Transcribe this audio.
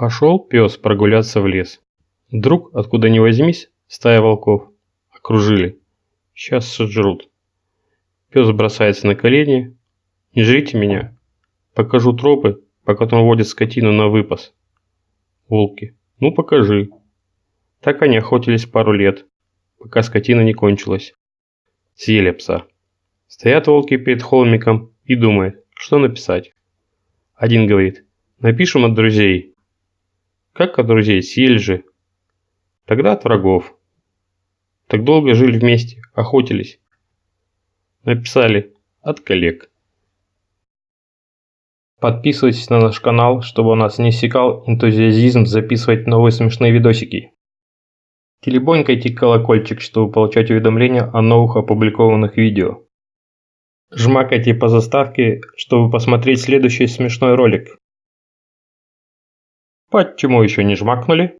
Пошел пес прогуляться в лес. Вдруг, откуда ни возьмись, стая волков. Окружили. Сейчас сожрут. Пес бросается на колени. Не жрите меня. Покажу тропы, по которым водят скотину на выпас. Волки. Ну покажи. Так они охотились пару лет, пока скотина не кончилась. Съели пса. Стоят волки перед холмиком и думают, что написать. Один говорит, напишем от друзей. Как от друзей, съели же. Тогда от врагов. Так долго жили вместе, охотились. Написали от коллег. Подписывайтесь на наш канал, чтобы у нас не иссякал энтузиазм записывать новые смешные видосики. Телебонькайте колокольчик, чтобы получать уведомления о новых опубликованных видео. Жмакайте по заставке, чтобы посмотреть следующий смешной ролик. Почему еще не жмакнули?